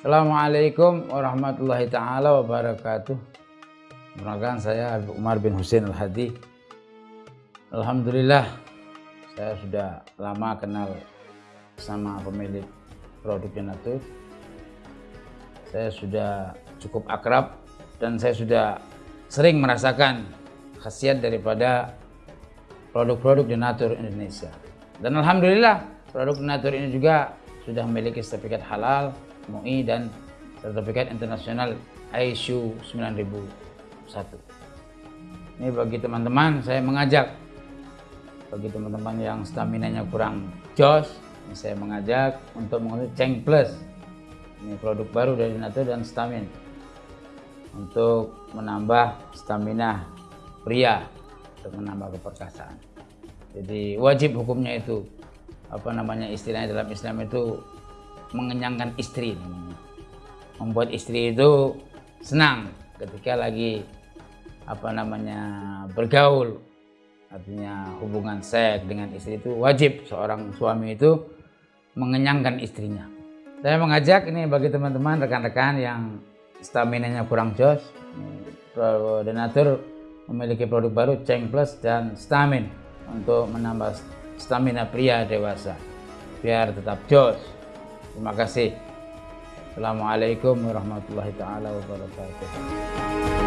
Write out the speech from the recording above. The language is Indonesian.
Assalamualaikum warahmatullahi taala wabarakatuh. Perkenalkan saya Habib Umar bin Husain Al-Hadi. Alhamdulillah saya sudah lama kenal sama pemilik produk Denatur. Saya sudah cukup akrab dan saya sudah sering merasakan khasiat daripada produk-produk Denatur Indonesia. Dan Alhamdulillah produk Denatur ini juga sudah memiliki sertifikat halal, MUI dan sertifikat internasional ISO 9001. Ini bagi teman-teman saya mengajak bagi teman-teman yang stamina-nya kurang ini saya mengajak untuk menggunakan Ceng Plus. Ini produk baru dari Nato dan Stamin untuk menambah stamina pria untuk menambah keperkasaan. Jadi wajib hukumnya itu apa namanya istilahnya dalam Islam itu mengenyangkan istri membuat istri itu senang ketika lagi apa namanya bergaul. Artinya hubungan seks dengan istri itu wajib. Seorang suami itu mengenyangkan istrinya. Saya mengajak ini bagi teman-teman rekan-rekan yang stamina-nya kurang jos Denatur memiliki produk baru Ceng Plus dan Stamin untuk menambah stamina pria dewasa biar tetap jos terima kasih. Assalamualaikum warahmatullahi taala wabarakatuh